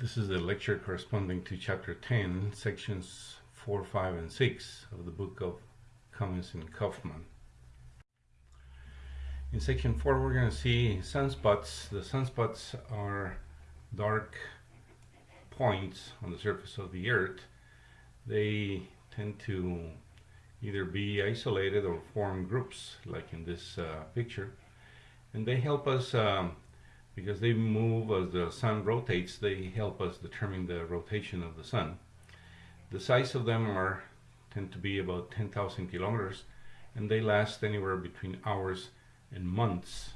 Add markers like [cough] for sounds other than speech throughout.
This is the lecture corresponding to chapter 10, sections 4, 5, and 6 of the book of Comins and Kaufmann. In section 4 we're going to see sunspots. The sunspots are dark points on the surface of the earth. They tend to either be isolated or form groups like in this uh, picture and they help us um, because they move as the sun rotates they help us determine the rotation of the sun. The size of them are tend to be about 10,000 kilometers and they last anywhere between hours and months.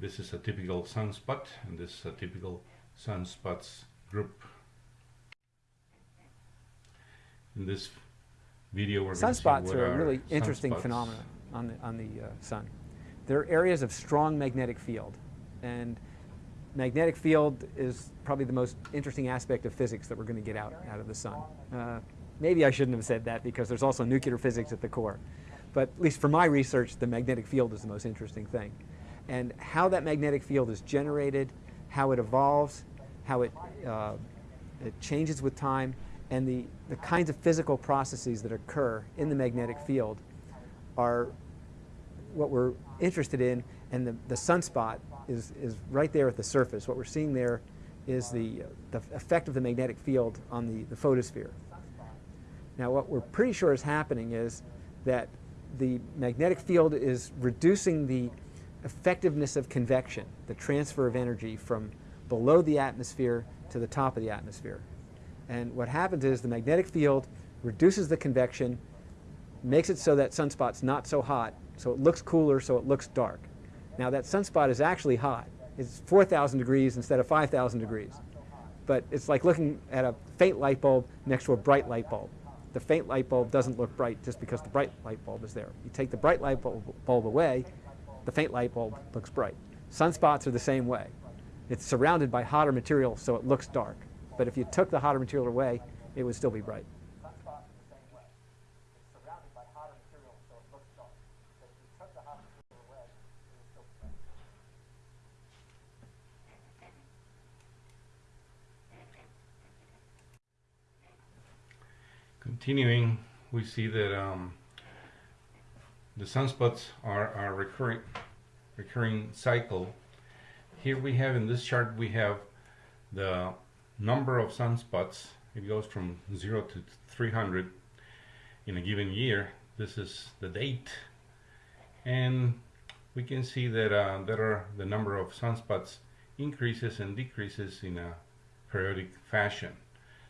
This is a typical sunspot and this is a typical sunspots group. In this video we're Sunspots are a really interesting phenomenon on the, on the uh, sun. They're areas of strong magnetic field and magnetic field is probably the most interesting aspect of physics that we're going to get out, out of the sun. Uh, maybe I shouldn't have said that because there's also nuclear physics at the core. But at least for my research, the magnetic field is the most interesting thing. And how that magnetic field is generated, how it evolves, how it, uh, it changes with time, and the, the kinds of physical processes that occur in the magnetic field are what we're interested in, and the, the sunspot is, is right there at the surface. What we're seeing there is the, the effect of the magnetic field on the, the photosphere. Now what we're pretty sure is happening is that the magnetic field is reducing the effectiveness of convection, the transfer of energy from below the atmosphere to the top of the atmosphere. And what happens is the magnetic field reduces the convection, makes it so that sunspot's not so hot, so it looks cooler, so it looks dark. Now that sunspot is actually hot. It's 4,000 degrees instead of 5,000 degrees. But it's like looking at a faint light bulb next to a bright light bulb. The faint light bulb doesn't look bright just because the bright light bulb is there. You take the bright light bulb, away, the faint light bulb looks bright. Sunspots are the same way. It's surrounded by hotter material, so it looks dark. But if you took the hotter material away, it would still be bright. Continuing, we see that um, the sunspots are a recurring, recurring cycle. Here we have in this chart we have the number of sunspots, it goes from 0 to 300 in a given year. This is the date. And we can see that uh, there are the number of sunspots increases and decreases in a periodic fashion.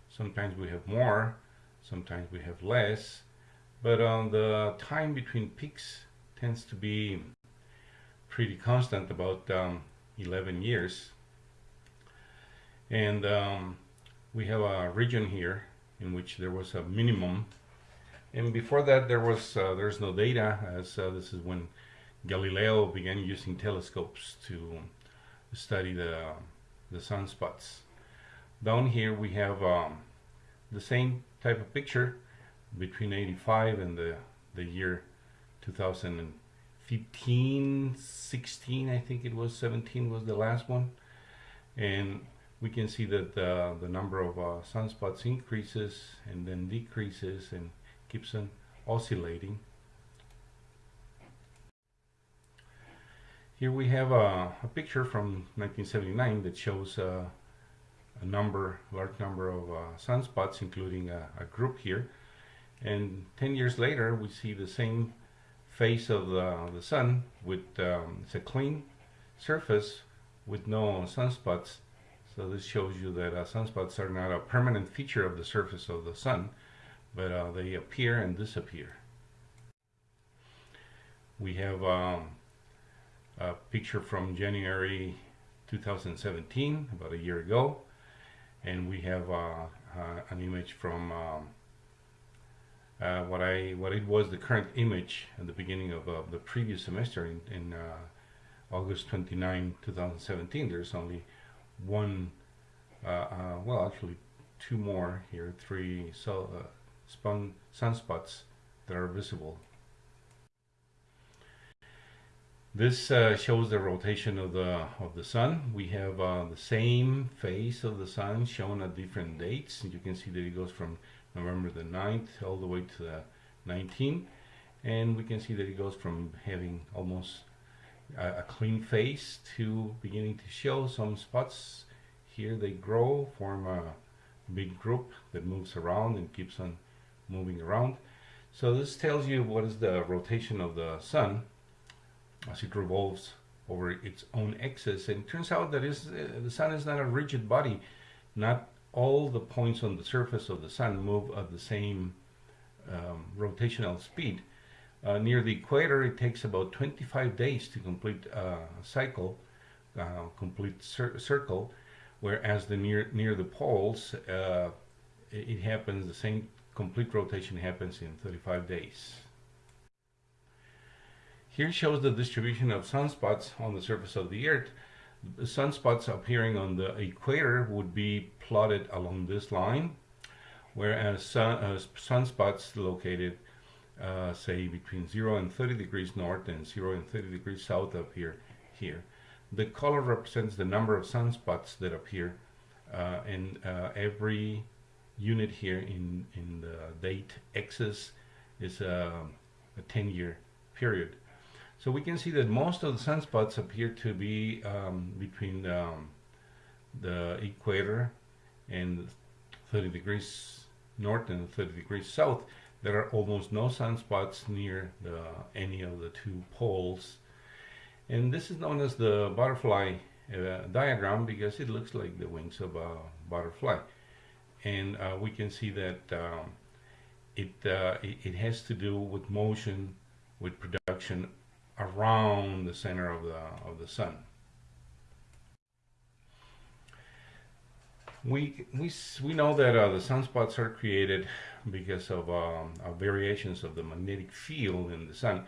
Sometimes we have more, sometimes we have less, but on the time between peaks tends to be pretty constant, about um, 11 years. And um, we have a region here in which there was a minimum. And before that there was uh, there's no data as uh, this is when Galileo began using telescopes to study the the sunspots. Down here we have um, the same type of picture between 85 and the the year 2015 16 I think it was 17 was the last one and we can see that uh, the number of uh, sunspots increases and then decreases and keeps on oscillating. Here we have a, a picture from 1979 that shows uh, a number, large number of uh, sunspots, including a, a, group here. And 10 years later, we see the same face of the, the sun with um, it's a clean surface with no sunspots so this shows you that uh, sunspots are not a permanent feature of the surface of the sun, but uh, they appear and disappear. We have um, a picture from January 2017, about a year ago, and we have uh, uh an image from um, uh, what I what it was the current image at the beginning of the previous semester in, in uh, August 29, 2017. There's only one, uh, uh, well actually two more here, three so, uh, sunspots that are visible. This uh, shows the rotation of the of the sun. We have uh, the same face of the sun shown at different dates. You can see that it goes from November the 9th all the way to the 19th. And we can see that it goes from having almost a, a clean face to beginning to show some spots. Here they grow, form a big group that moves around and keeps on moving around. So this tells you what is the rotation of the sun as it revolves over its own axis. And it turns out that is, uh, the sun is not a rigid body. Not all the points on the surface of the sun move at the same um, rotational speed. Uh, near the equator, it takes about 25 days to complete a cycle, uh, complete cir circle, whereas the near near the poles, uh, it happens the same complete rotation happens in 35 days. Here shows the distribution of sunspots on the surface of the Earth. Sunspots appearing on the equator would be plotted along this line, whereas sun, uh, sunspots located, uh, say, between 0 and 30 degrees north and 0 and 30 degrees south of here, here. The color represents the number of sunspots that appear, uh, and uh, every unit here in, in the date axis is a, a 10-year period. So we can see that most of the sunspots appear to be um, between um, the equator and 30 degrees north and 30 degrees south. There are almost no sunspots near the, any of the two poles. And this is known as the butterfly uh, diagram because it looks like the wings of a butterfly. And uh, we can see that um, it, uh, it, it has to do with motion, with production around the center of the, of the sun. We, we, we know that uh, the sunspots are created because of, um, variations of the magnetic field in the sun.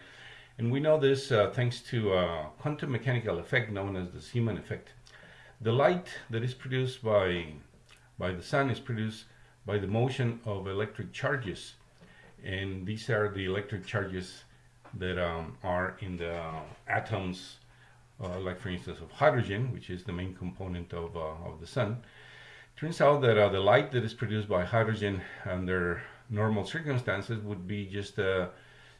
And we know this uh, thanks to a quantum mechanical effect known as the Zeeman effect. The light that is produced by, by the sun is produced by the motion of electric charges. And these are the electric charges that um, are in the atoms, uh, like for instance of hydrogen, which is the main component of, uh, of the sun. Turns out that uh, the light that is produced by hydrogen under normal circumstances would be just a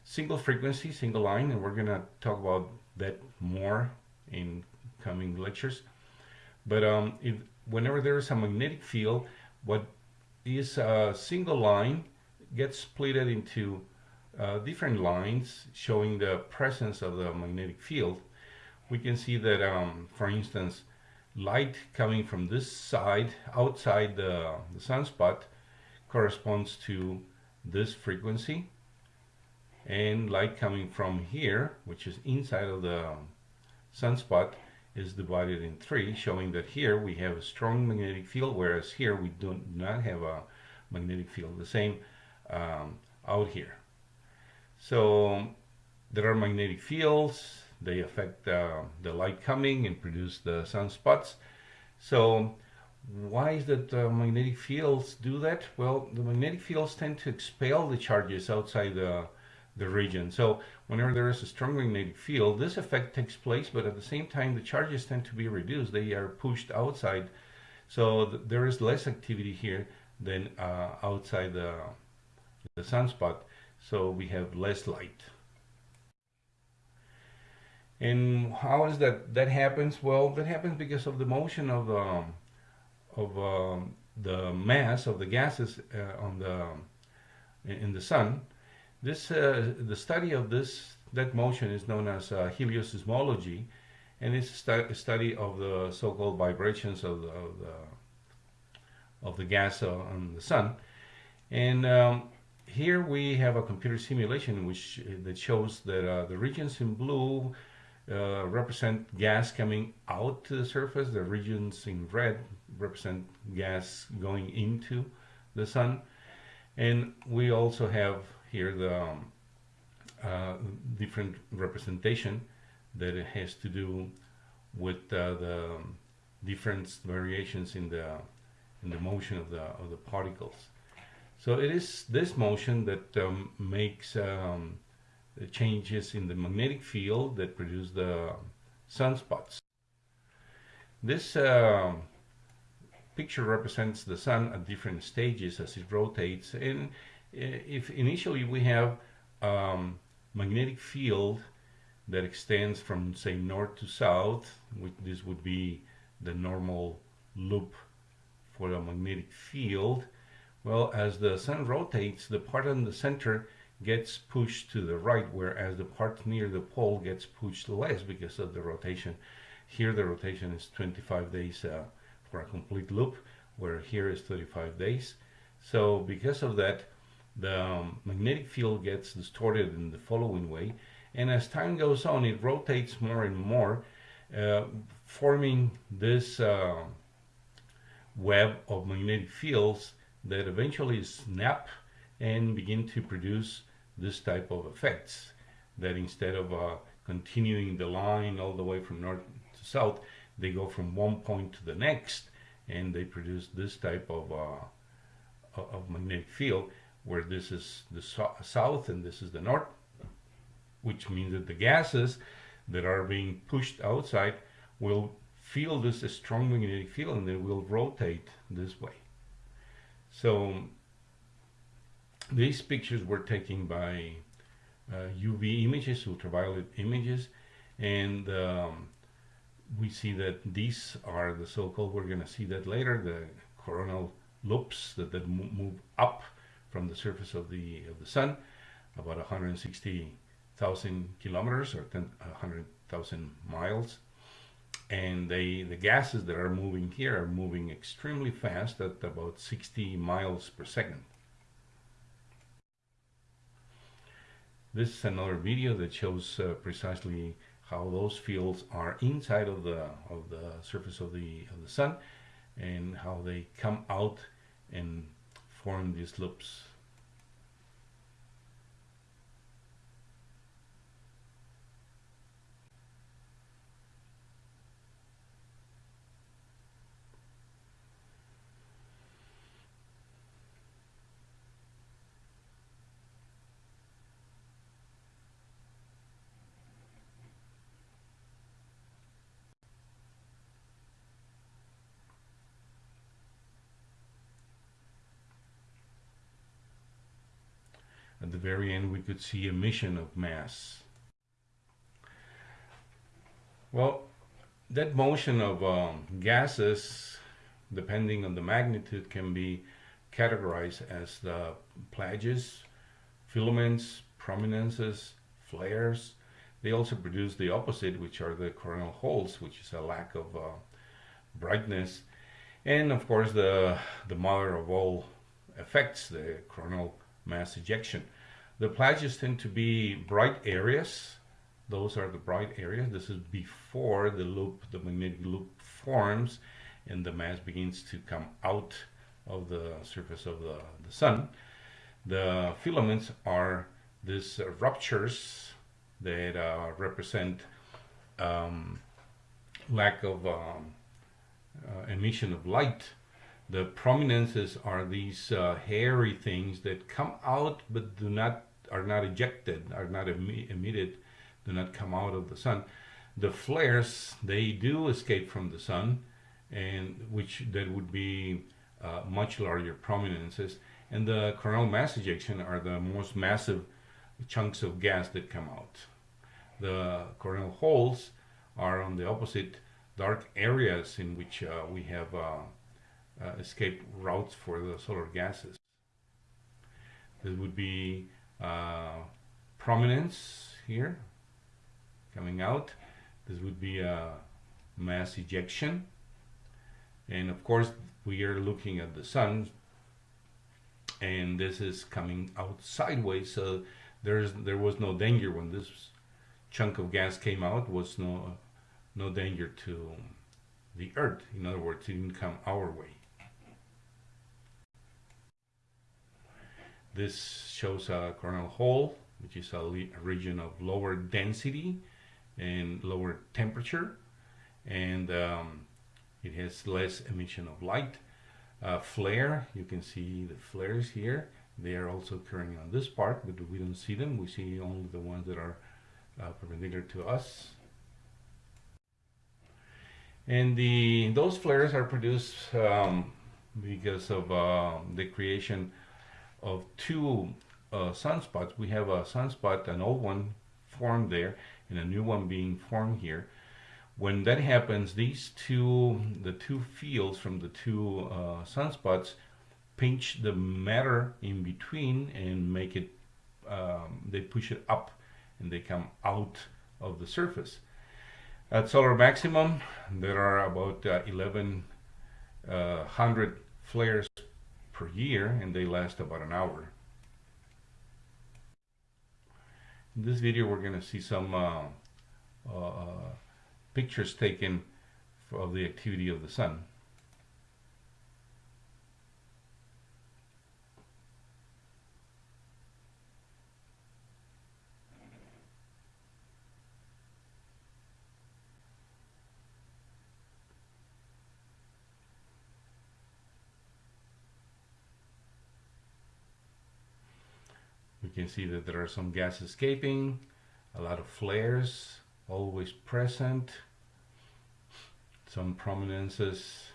single frequency, single line, and we're going to talk about that more in coming lectures. But um, if, whenever there is a magnetic field, what is a single line gets split into uh, different lines showing the presence of the magnetic field, we can see that, um, for instance, light coming from this side outside the, the sunspot corresponds to this frequency and light coming from here which is inside of the sunspot is divided in three showing that here we have a strong magnetic field whereas here we do not have a magnetic field. The same um, out here so there are magnetic fields. They affect uh, the light coming and produce the sunspots. So why is that uh, magnetic fields do that? Well, the magnetic fields tend to expel the charges outside the, the region. So whenever there is a strong magnetic field, this effect takes place, but at the same time, the charges tend to be reduced. They are pushed outside. So th there is less activity here than uh, outside the, the sunspot so we have less light. And how is that that happens? Well, that happens because of the motion of um, of um, the mass of the gases uh, on the in the sun. This uh, the study of this that motion is known as uh, helioseismology, and it's a, stu study of the so-called vibrations of the, of the, of the gas on the sun. And um, here we have a computer simulation which uh, that shows that uh, the regions in blue uh, represent gas coming out to the surface. The regions in red represent gas going into the sun. And we also have here the um, uh, different representation that it has to do with uh, the different variations in the in the motion of the of the particles. So it is this motion that um, makes um, the changes in the magnetic field that produce the sunspots. This uh, picture represents the sun at different stages as it rotates and if initially we have um, magnetic field that extends from say north to south which this would be the normal loop for a magnetic field well as the sun rotates the part in the center gets pushed to the right whereas the part near the pole gets pushed less because of the rotation. Here the rotation is 25 days uh, for a complete loop where here is 35 days. So because of that the um, magnetic field gets distorted in the following way and as time goes on it rotates more and more uh, forming this uh, web of magnetic fields that eventually snap and begin to produce this type of effects that instead of uh, continuing the line all the way from north to south they go from one point to the next and they produce this type of uh, of magnetic field where this is the so south and this is the north which means that the gases that are being pushed outside will feel this strong magnetic field and they will rotate this way so these pictures were taken by uh, UV images, ultraviolet images, and um, we see that these are the so-called, we're going to see that later, the coronal loops that, that move up from the surface of the of the sun, about 160,000 kilometers or 100,000 miles. And they the gases that are moving here are moving extremely fast at about 60 miles per second. This is another video that shows uh, precisely how those fields are inside of the of the surface of the of the sun and how they come out and form these loops the very end, we could see emission of mass. Well, that motion of um, gases, depending on the magnitude, can be categorized as the plages, filaments, prominences, flares. They also produce the opposite, which are the coronal holes, which is a lack of uh, brightness. And of course, the, the mother of all effects, the coronal mass ejection. The plages tend to be bright areas. Those are the bright areas. This is before the loop, the magnetic loop forms and the mass begins to come out of the surface of the, the sun. The filaments are these uh, ruptures that uh, represent um, lack of um, uh, emission of light the prominences are these uh, hairy things that come out but do not are not ejected, are not emitted, do not come out of the sun. The flares they do escape from the sun, and which that would be uh, much larger prominences. And the coronal mass ejection are the most massive chunks of gas that come out. The coronal holes are on the opposite dark areas in which uh, we have uh, uh, escape routes for the solar gases. This would be uh, prominence here coming out. This would be a mass ejection. And of course, we are looking at the sun and this is coming out sideways. So there's there was no danger when this chunk of gas came out was no no danger to the earth. In other words, it didn't come our way. This shows a coronal hole, which is a, region of lower density and lower temperature, and um, it has less emission of light. Uh, flare, you can see the flares here. They are also occurring on this part, but we don't see them. We see only the ones that are uh, perpendicular to us. And the those flares are produced um, because of uh, the creation of two uh, sunspots. We have a sunspot, an old one formed there, and a new one being formed here. When that happens, these two, the two fields from the two uh, sunspots, pinch the matter in between and make it, um, they push it up and they come out of the surface. At solar maximum, there are about uh, 1100 uh, flares per year and they last about an hour. In this video we're going to see some uh, uh, pictures taken of the activity of the sun. Can see that there are some gas escaping, a lot of flares always present, some prominences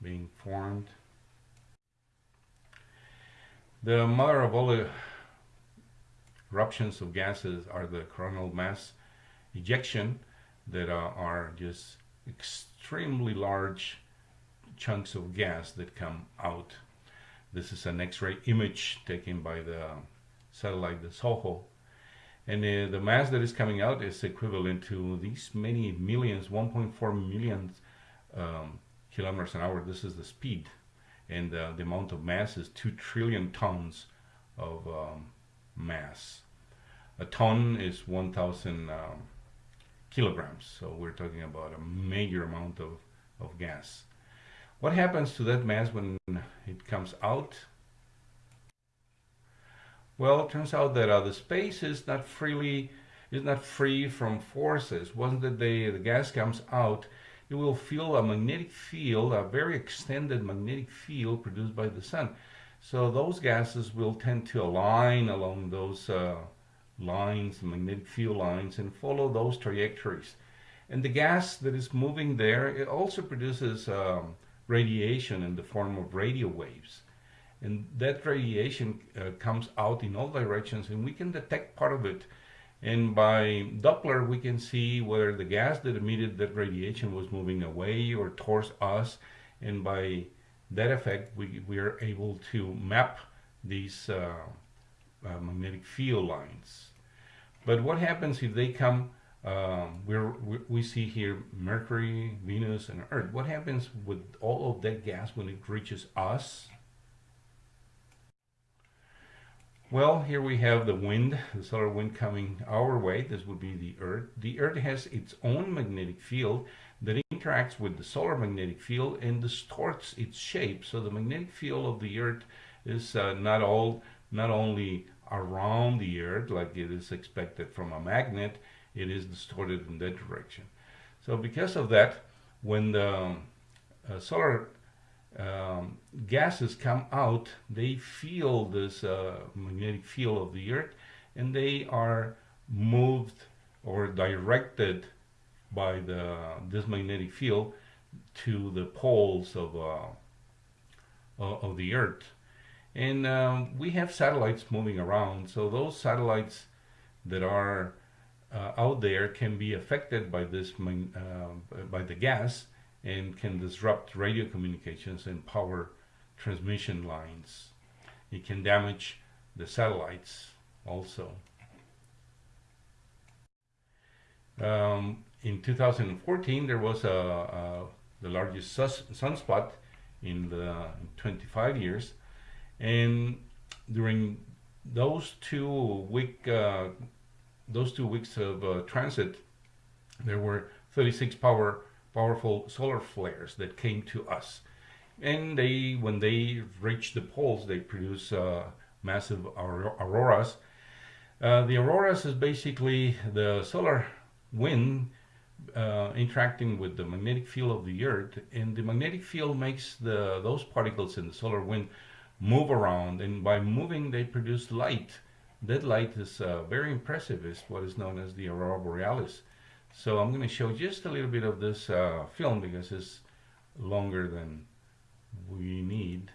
being formed. The mother of all eruptions of gases are the coronal mass ejection that are just extremely large chunks of gas that come out this is an X-ray image taken by the satellite, the SOHO. And uh, the mass that is coming out is equivalent to these many millions, 1.4 million um, kilometers an hour. This is the speed. And uh, the amount of mass is 2 trillion tons of um, mass. A ton is 1,000 um, kilograms. So we're talking about a major amount of, of gas. What happens to that mass when it comes out? Well, it turns out that uh, the space is not freely is not free from forces. Once the, the, the gas comes out, it will feel a magnetic field, a very extended magnetic field produced by the sun. So those gases will tend to align along those uh, lines, magnetic field lines, and follow those trajectories. And the gas that is moving there, it also produces um, radiation in the form of radio waves. And that radiation uh, comes out in all directions and we can detect part of it. And by Doppler, we can see whether the gas that emitted that radiation was moving away or towards us. And by that effect, we, we are able to map these uh, uh, magnetic field lines. But what happens if they come um, we're, we see here Mercury, Venus, and Earth. What happens with all of that gas when it reaches us? Well, here we have the wind, the solar wind coming our way. This would be the Earth. The Earth has its own magnetic field that interacts with the solar magnetic field and distorts its shape. So the magnetic field of the Earth is uh, not all, not only around the Earth like it is expected from a magnet, it is distorted in that direction. So because of that, when the uh, solar um, gases come out, they feel this uh, magnetic field of the Earth and they are moved or directed by the this magnetic field to the poles of uh, of the Earth. And um, we have satellites moving around, so those satellites that are uh, out there can be affected by this uh, by the gas and can disrupt radio communications and power transmission lines. It can damage the satellites also. Um, in 2014, there was a, a the largest sunspot in the 25 years, and during those two week uh, those two weeks of uh, transit, there were 36 power powerful solar flares that came to us. And they, when they reach the poles, they produce uh, massive auroras. Uh, the auroras is basically the solar wind uh, interacting with the magnetic field of the Earth, and the magnetic field makes the those particles in the solar wind move around, and by moving, they produce light. That light is uh, very impressive. It's what is known as the aurora borealis. So I'm going to show just a little bit of this uh, film because it's longer than we need.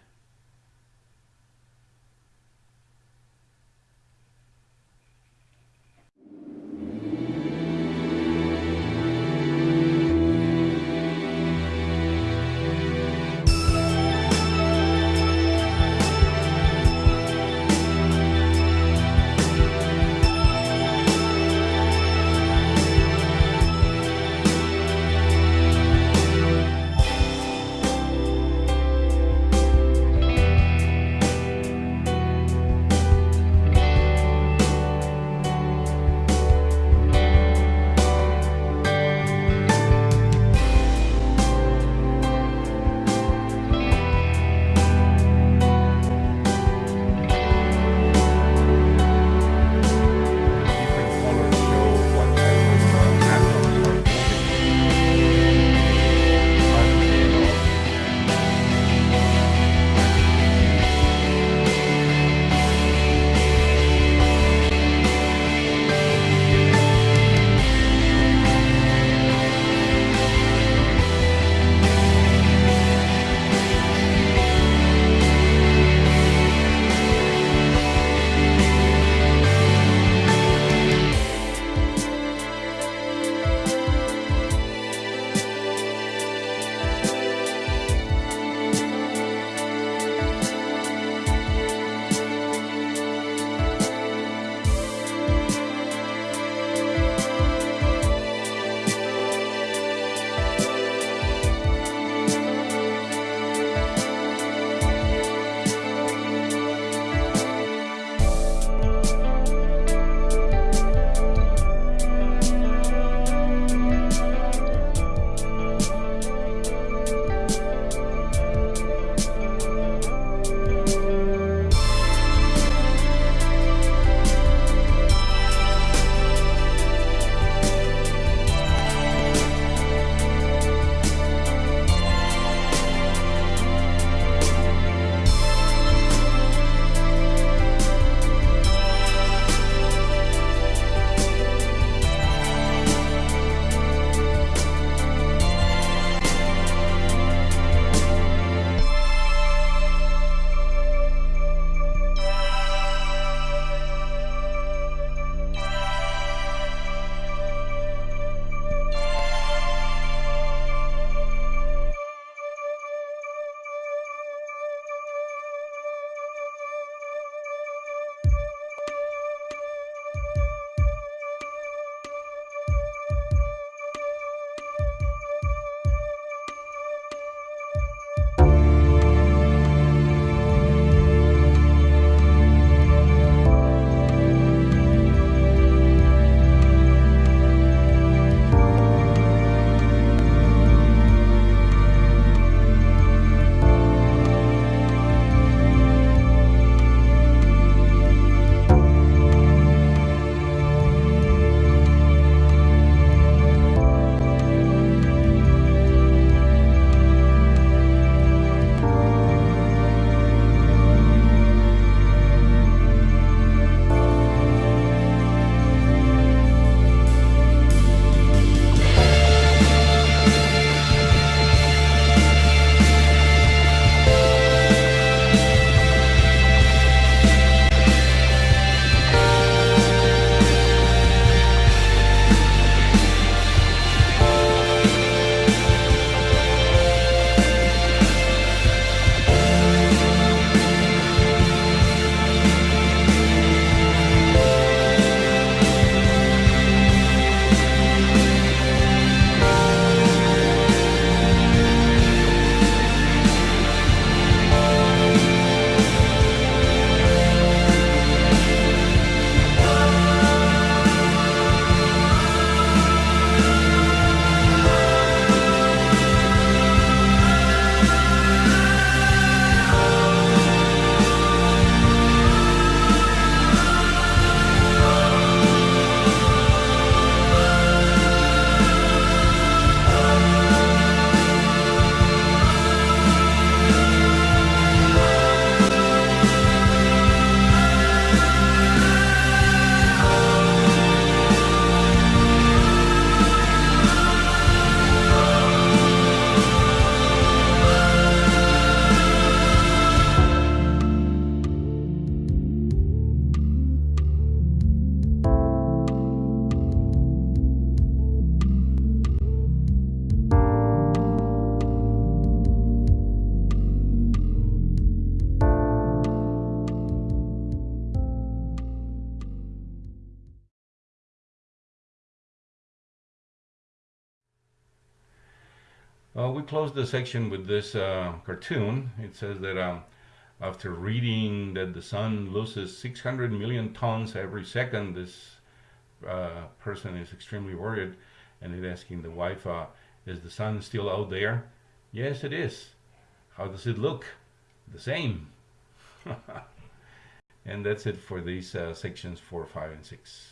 Well, we close the section with this uh, cartoon. It says that um, after reading that the sun loses 600 million tons every second, this uh, person is extremely worried and is asking the wife, uh, Is the sun still out there? Yes, it is. How does it look? The same. [laughs] and that's it for these uh, sections 4, 5, and 6.